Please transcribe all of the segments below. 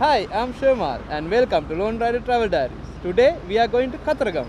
Hi, I'm Shemal and welcome to Lone Rider Travel Diaries. Today we are going to Kataragam.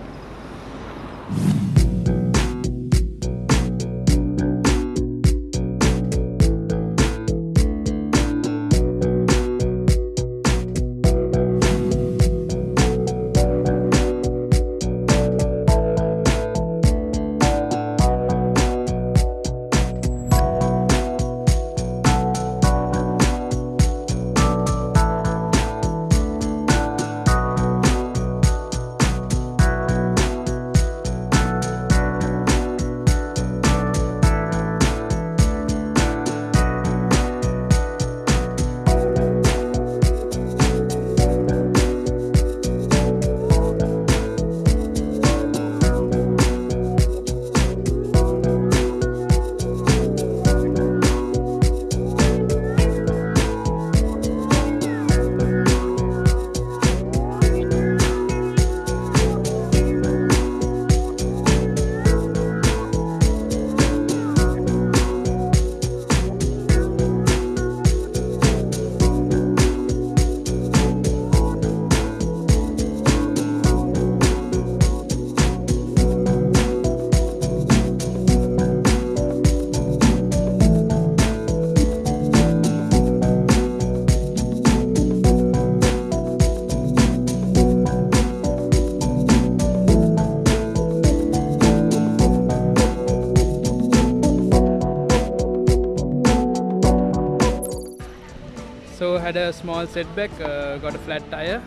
Had a small setback, uh, got a flat tire.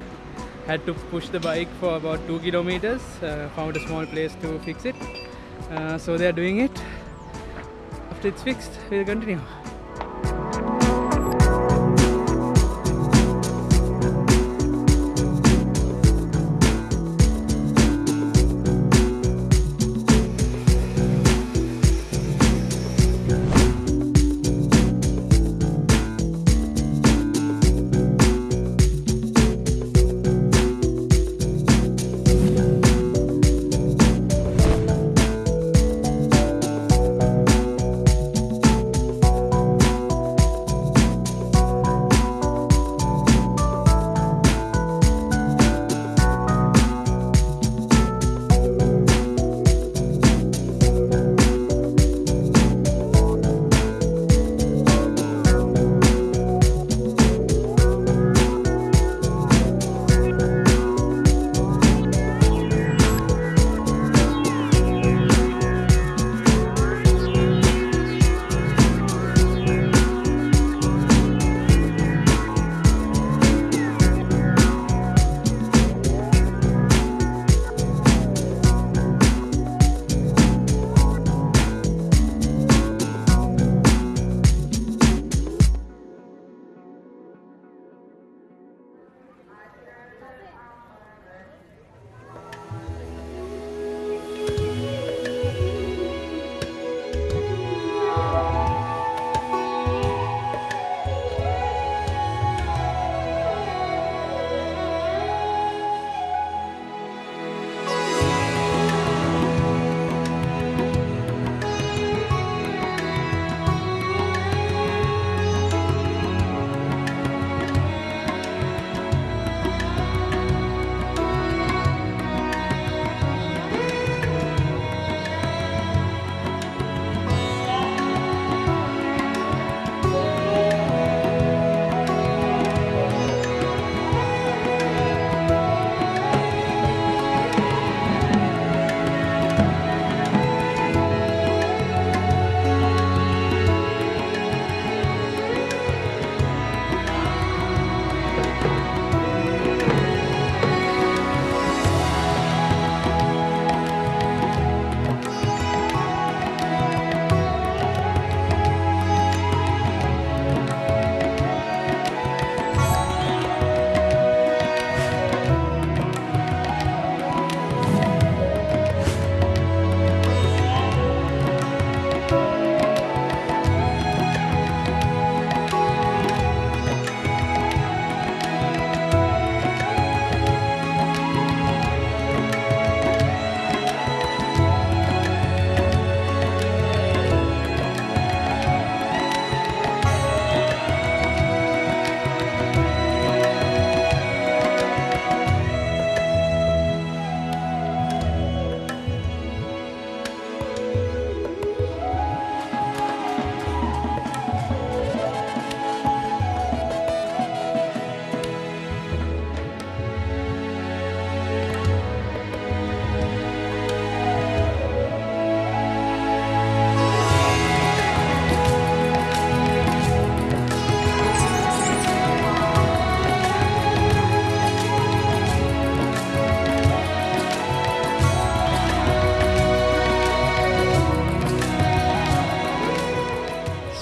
Had to push the bike for about two kilometers. Uh, found a small place to fix it. Uh, so they are doing it. After it's fixed, we'll continue.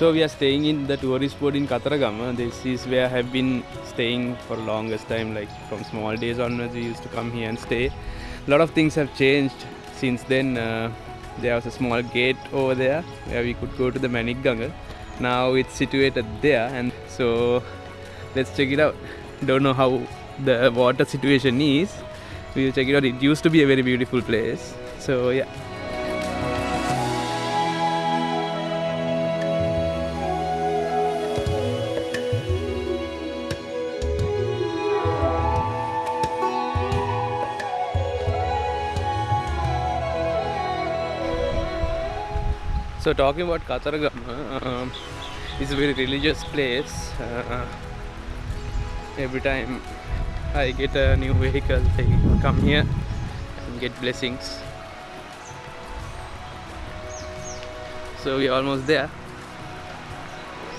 So we are staying in the tourist boat in Kataragama. This is where I have been staying for longest time. Like from small days onwards, we used to come here and stay. A lot of things have changed since then. Uh, there was a small gate over there where we could go to the Manik Ganga. Now it's situated there, and so let's check it out. Don't know how the water situation is. We will check it out. It used to be a very beautiful place. So yeah. So talking about Kataragama, um, it's a very religious place. Uh, every time I get a new vehicle, I come here and get blessings. So we're almost there,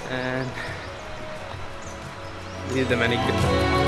and this is the manicure.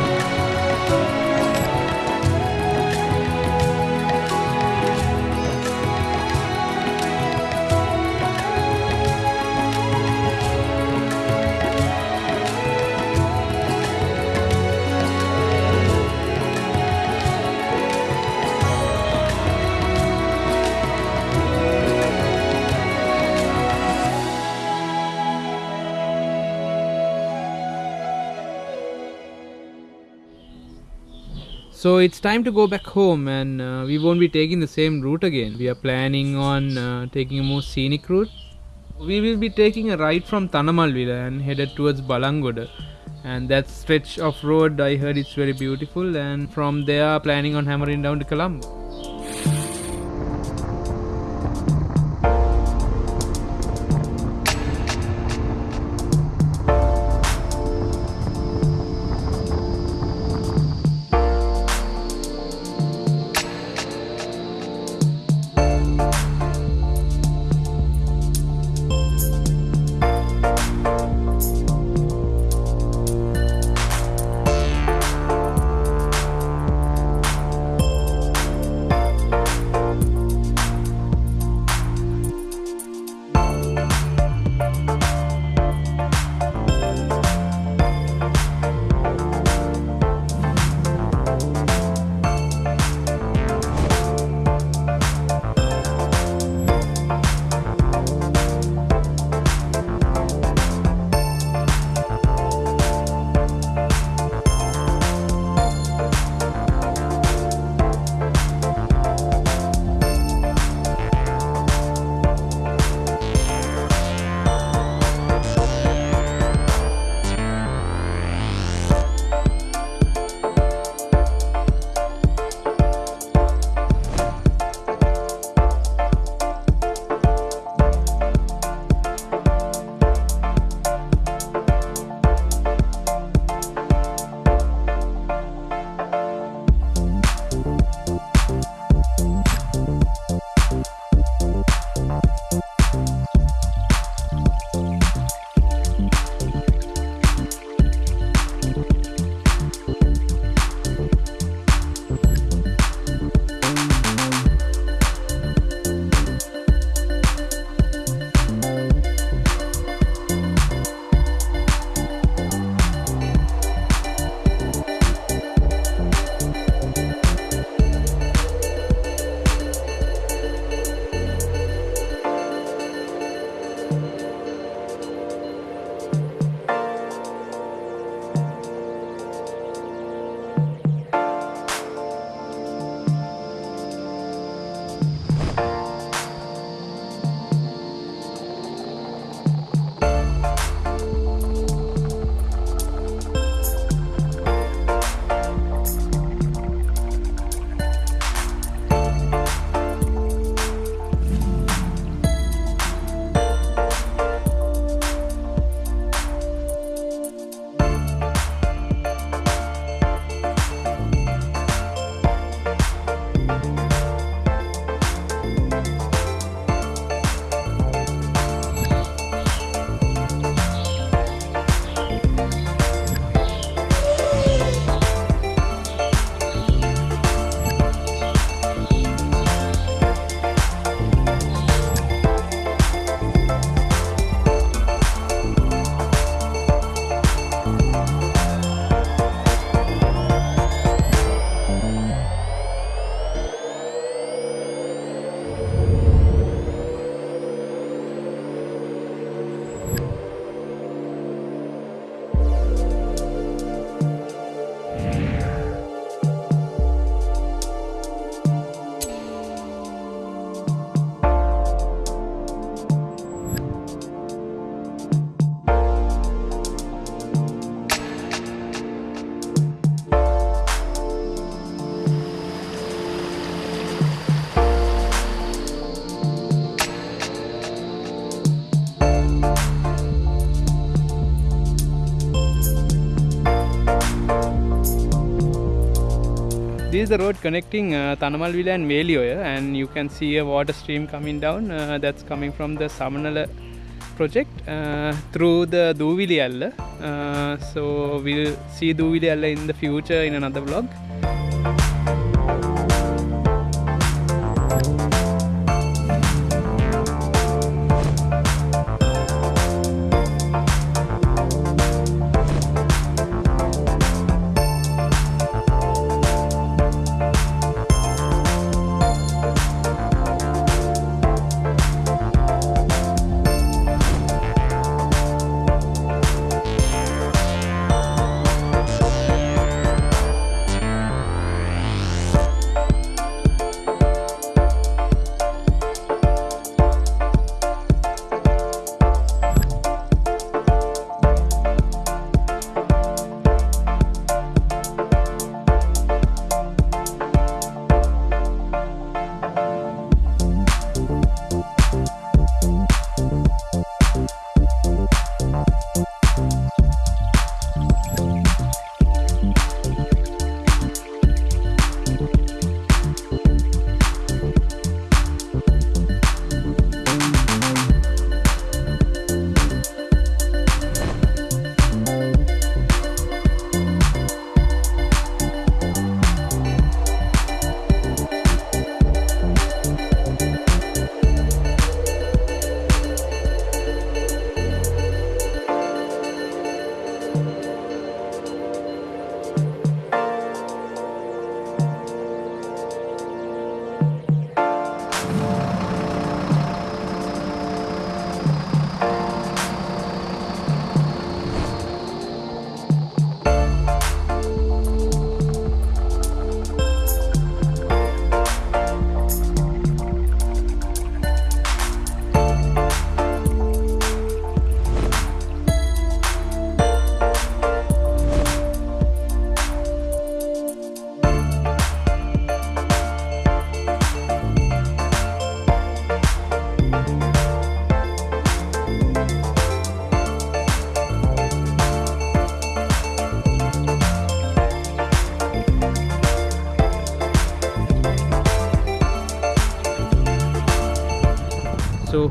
So it's time to go back home and uh, we won't be taking the same route again. We are planning on uh, taking a more scenic route. We will be taking a ride from Tanamalvila and headed towards Balangoda. And that stretch of road I heard it's very beautiful and from there planning on hammering down to Colombo. This is the road connecting uh, Tanamalvila and Velioya and you can see a water stream coming down uh, that's coming from the Samanala project uh, through the Duvili Alla. Uh, so we'll see Duvili Alla in the future in another vlog.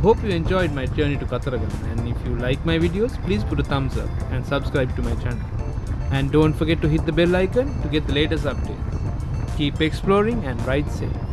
Hope you enjoyed my journey to Kataragam and if you like my videos please put a thumbs up and subscribe to my channel. And don't forget to hit the bell icon to get the latest updates. Keep exploring and ride safe.